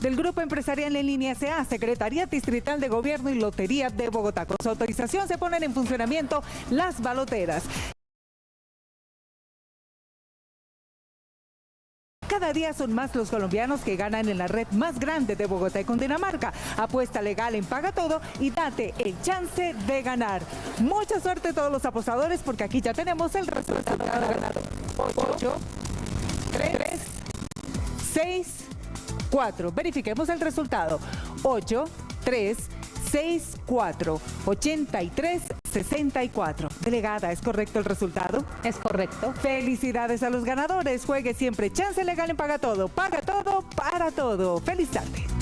del Grupo Empresarial en Línea SA, Secretaría Distrital de Gobierno y Lotería de Bogotá. Con su autorización se ponen en funcionamiento las baloteras. Cada día son más los colombianos que ganan en la red más grande de Bogotá y Cundinamarca. Apuesta legal en Paga Todo y date el chance de ganar. Mucha suerte a todos los apostadores porque aquí ya tenemos el resultado ganador. 8, 3, 6, 4. Verifiquemos el resultado. 8, 3, 6, 4, 83, 64. Delegada, ¿es correcto el resultado? Es correcto. Felicidades a los ganadores. Juegue siempre. Chance legal en Paga Todo. Paga todo para todo. Feliz tarde.